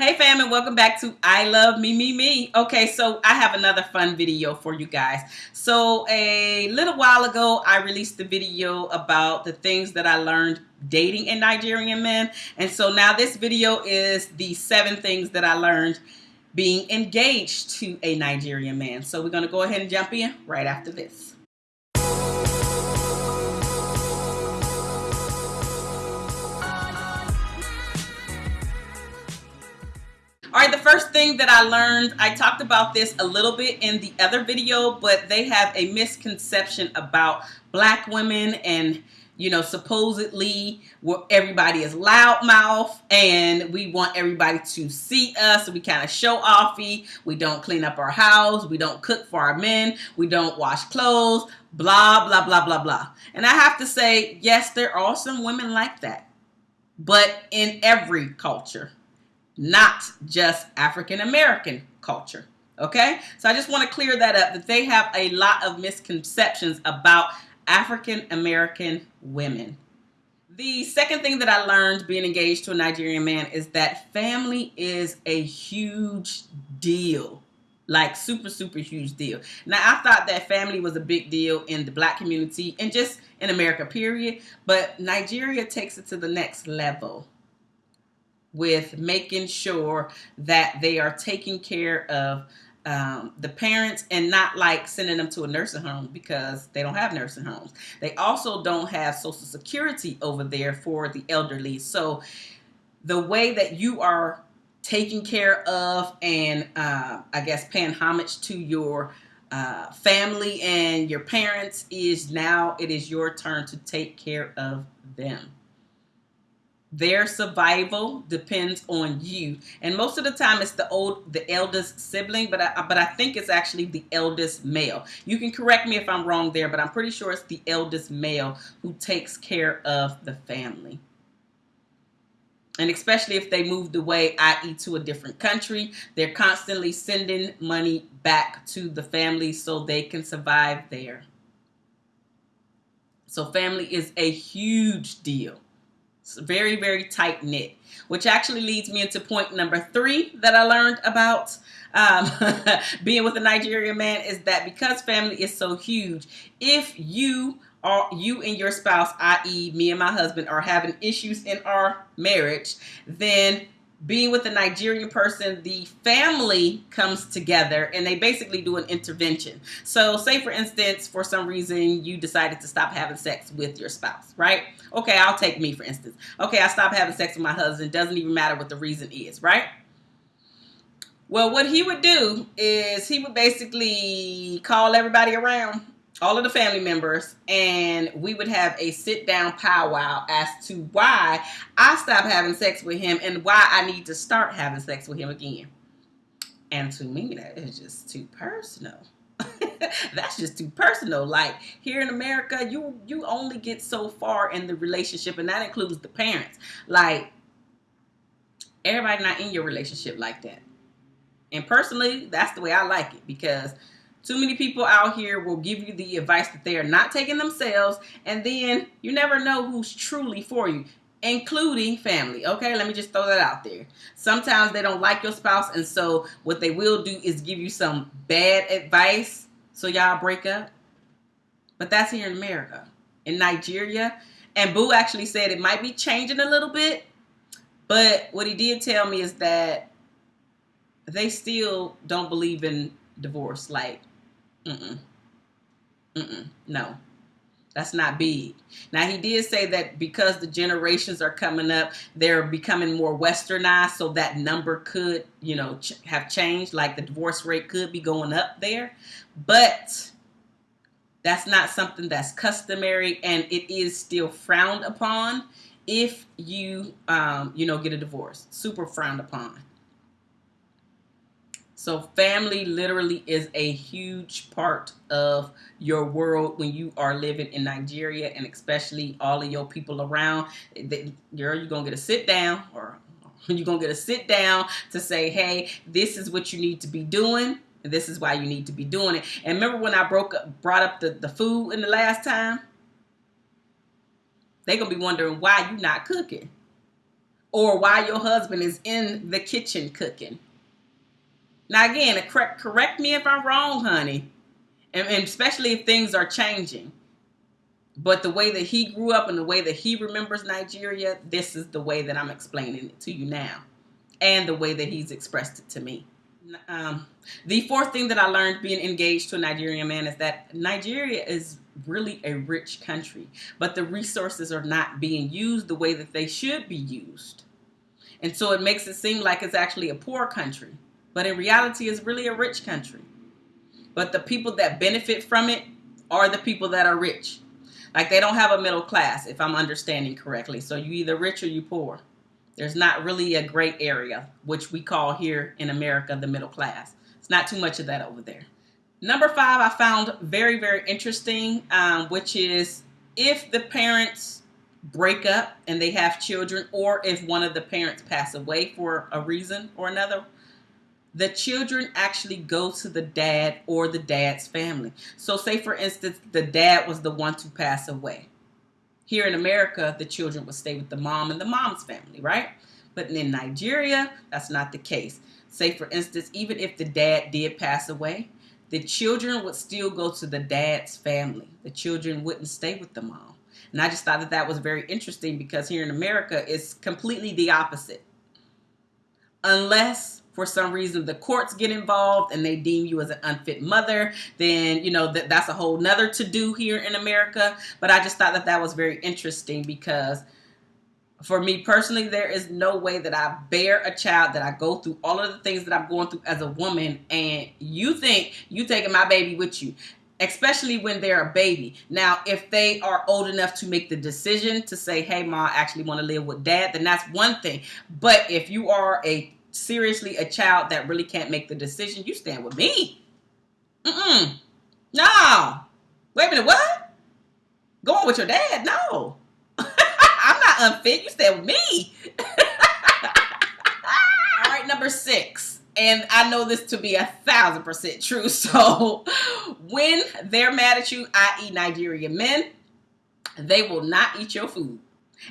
Hey fam and welcome back to I Love Me Me Me. Okay, so I have another fun video for you guys. So a little while ago, I released the video about the things that I learned dating a Nigerian men. And so now this video is the seven things that I learned being engaged to a Nigerian man. So we're gonna go ahead and jump in right after this. All right, the first thing that I learned, I talked about this a little bit in the other video, but they have a misconception about black women and you know, supposedly everybody is loudmouth and we want everybody to see us. we kind of show offy. We don't clean up our house. We don't cook for our men. We don't wash clothes, blah, blah, blah, blah, blah. And I have to say, yes, there are some women like that, but in every culture not just African American culture. Okay, so I just want to clear that up that they have a lot of misconceptions about African American women. The second thing that I learned being engaged to a Nigerian man is that family is a huge deal. Like super, super huge deal. Now, I thought that family was a big deal in the black community and just in America, period. But Nigeria takes it to the next level with making sure that they are taking care of um, the parents and not like sending them to a nursing home because they don't have nursing homes. They also don't have social security over there for the elderly. So the way that you are taking care of and uh, I guess paying homage to your uh, family and your parents is now it is your turn to take care of them. Their survival depends on you, and most of the time it's the old, the eldest sibling. But I, but I think it's actually the eldest male. You can correct me if I'm wrong there, but I'm pretty sure it's the eldest male who takes care of the family. And especially if they moved away, i.e., to a different country, they're constantly sending money back to the family so they can survive there. So, family is a huge deal. Very, very tight knit, which actually leads me into point number three that I learned about um, being with a Nigerian man is that because family is so huge, if you are you and your spouse, i.e. me and my husband, are having issues in our marriage, then being with a Nigerian person, the family comes together and they basically do an intervention. So, say for instance, for some reason you decided to stop having sex with your spouse, right? Okay, I'll take me for instance. Okay, I stopped having sex with my husband. Doesn't even matter what the reason is, right? Well, what he would do is he would basically call everybody around all of the family members and we would have a sit down powwow as to why I stopped having sex with him and why I need to start having sex with him again. And to me, that is just too personal. That's just too personal. Like here in America, you you only get so far in the relationship, and that includes the parents. Like everybody not in your relationship like that. And personally, that's the way I like it because too many people out here will give you the advice that they are not taking themselves, and then you never know who's truly for you, including family. Okay, let me just throw that out there. Sometimes they don't like your spouse, and so what they will do is give you some bad advice so y'all break up. But that's here in America. In Nigeria, and Boo actually said it might be changing a little bit, but what he did tell me is that they still don't believe in divorce. Like Mm-mm. Mm-mm. No. That's not big. Now, he did say that because the generations are coming up, they're becoming more westernized, so that number could, you know, ch- have changed. Like the divorce rate could be going up there. But that's not something that's customary, and it is still frowned upon if you, um, you know, get a divorce. Super frowned upon. So family literally is a huge part of your world when you are living in Nigeria and especially all of your people around. You're, you're going to get a sit down or you're going to get a sit down to say, hey, this is what you need to be doing. And this is why you need to be doing it. And remember when I broke up, brought up the, the food in the last time? They're going to be wondering why you're not cooking. or why your husband is in the kitchen cooking. Now, again, correct, correct me if I'm wrong, honey, and, and especially if things are changing. But the way that he grew up and the way that he remembers Nigeria, this is the way that I'm explaining it to you now, and the way that he's expressed it to me. Um, the fourth thing that I learned being engaged to a Nigerian man is that Nigeria is really a rich country, but the resources are not being used the way that they should be used. And so it makes it seem like it's actually a poor country, but in reality, it's really a rich country. But the people that benefit from it are the people that are rich. Like they don't have a middle class, if I'm understanding correctly. So you either rich or you poor. There's not really a great area, which we call here in America the middle class. It's not too much of that over there. Number five, I found very, very interesting, um, which is if the parents break up and they have children, or if one of the parents pass away for a reason or another, the children actually go to the dad or the dad's family. So, say for instance, the dad was the one to pass away. Here in America, the children would stay with the mom and the mom's family, right? But in Nigeria, that's not the case. Say, for instance, even if the dad did pass away, the children would still go to the dad's family. The children wouldn't stay with the mom. And I just thought that that was very interesting because here in America, it's completely the opposite. Unless for some reason the courts get involved and they deem you as an unfit mother, then, you know, that, that's a whole nother to do here in America. But I just thought that that was very interesting because for me personally, there is no way that I bear a child that I go through all of the things that I'm going through as a woman, and you think you taking my baby with you, especially when they're a baby. Now, if they are old enough to make the decision to say, "Hey, ma, I actually want to live with dad," then that's one thing. But if you are a seriously a child that really can't make the decision, you stand with me. Mm-mm. No. Wait a minute, what? Going with your dad? No. I'm not unfit. You stand with me. All right, number six. And I know this to be a thousand percent true. So when they're mad at you, i.e. Nigerian men, they will not eat your food.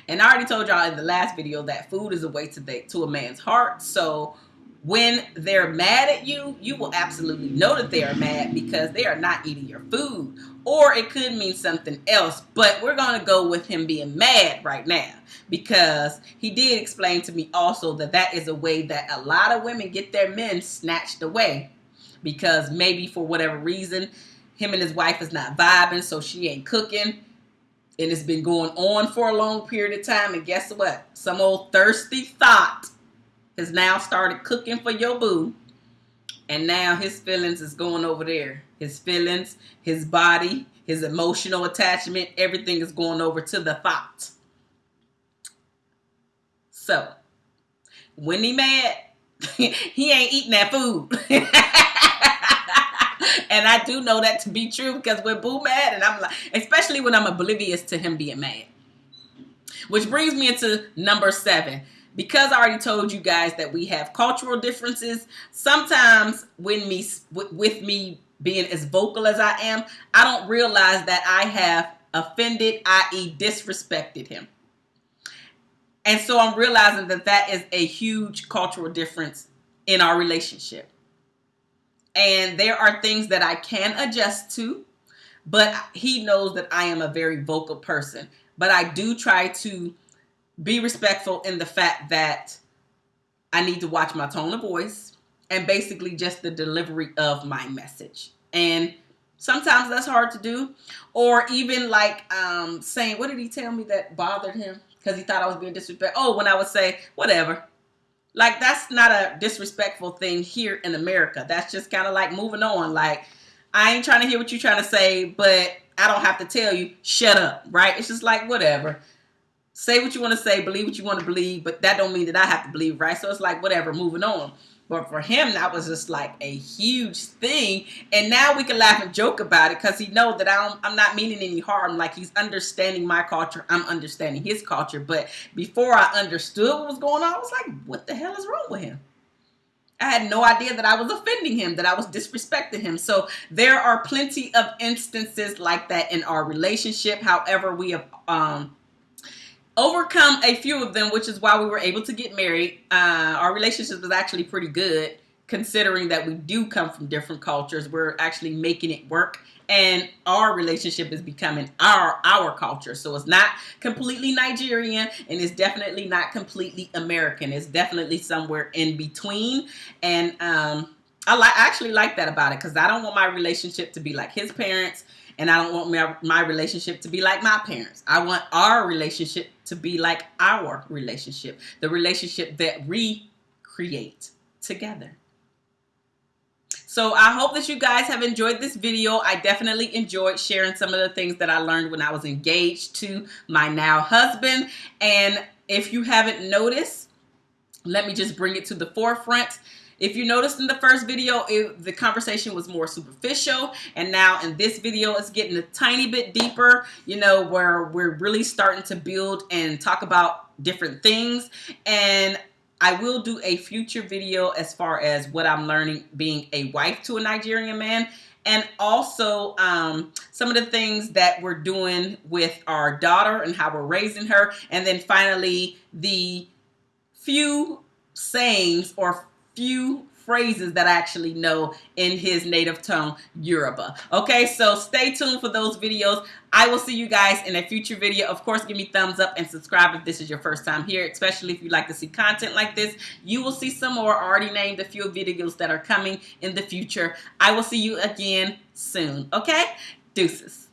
And I already told y'all in the last video that food is a way to the, to a man's heart. So when they're mad at you, you will absolutely know that they are mad because they are not eating your food. Or it could mean something else, but we're going to go with him being mad right now because he did explain to me also that that is a way that a lot of women get their men snatched away because maybe for whatever reason, him and his wife is not vibing, so she ain't cooking and it's been going on for a long period of time. And guess what? Some old thirsty thot has now started cooking for your boo. And now his feelings is going over there. His feelings, his body, his emotional attachment, everything is going over to the thot. So, when he mad, he ain't eating that food. and I do know that to be true because we're boo mad, and I'm like, especially when I'm oblivious to him being mad. Which brings me into number seven. Because I already told you guys that we have cultural differences, sometimes when me with me being as vocal as I am, I don't realize that I have offended, i.e., disrespected him. And so I'm realizing that that is a huge cultural difference in our relationship. And there are things that I can adjust to, but he knows that I am a very vocal person. But I do try to be respectful in the fact that I need to watch my tone of voice and basically just the delivery of my message. And sometimes that's hard to do. Or even like um, saying, what did he tell me that bothered him? Because he thought I was being disrespectful. Oh, when I would say, whatever. Like that's not a disrespectful thing here in America. That's just kind of like moving on. Like I ain't trying to hear what you're trying to say, but I don't have to tell you, shut up, right? It's just like whatever. Say what you want to say, believe what you want to believe, but that don't mean that I have to believe, right? So it's like whatever, moving on. But for him, that was just like a huge thing. And now we can laugh and joke about it because he know that I am not meaning any harm. Like he's understanding my culture. I'm understanding his culture. But before I understood what was going on, I was like, what the hell is wrong with him? I had no idea that I was offending him, that I was disrespecting him. So there are plenty of instances like that in our relationship. However, we have um, overcome a few of them, which is why we were able to get married. Uh, our relationship was actually pretty good, considering that we do come from different cultures. We're actually making it work, and our relationship is becoming our our culture. So it's not completely Nigerian, and it's definitely not completely American. It's definitely somewhere in between, and um, I like actually like that about it because I don't want my relationship to be like his parents and I don't want my, my relationship to be like my parents. I want our relationship to be like our relationship, the relationship that we create together. So I hope that you guys have enjoyed this video. I definitely enjoyed sharing some of the things that I learned when I was engaged to my now husband. And if you haven't noticed, let me just bring it to the forefront. If you noticed in the first video, it, the conversation was more superficial. And now in this video, it's getting a tiny bit deeper, you know, where we're really starting to build and talk about different things. And I will do a future video as far as what I'm learning being a wife to a Nigerian man and also um, some of the things that we're doing with our daughter and how we're raising her. And then finally, the few sayings or few phrases that I actually know in his native tongue, Yoruba. Okay, so stay tuned for those videos. I will see you guys in a future video. Of course, give me thumbs up and subscribe if this is your first time here, especially if you like to see content like this. You will see some more. Already named a few videos that are coming in the future. I will see you again soon. Okay? Deuces.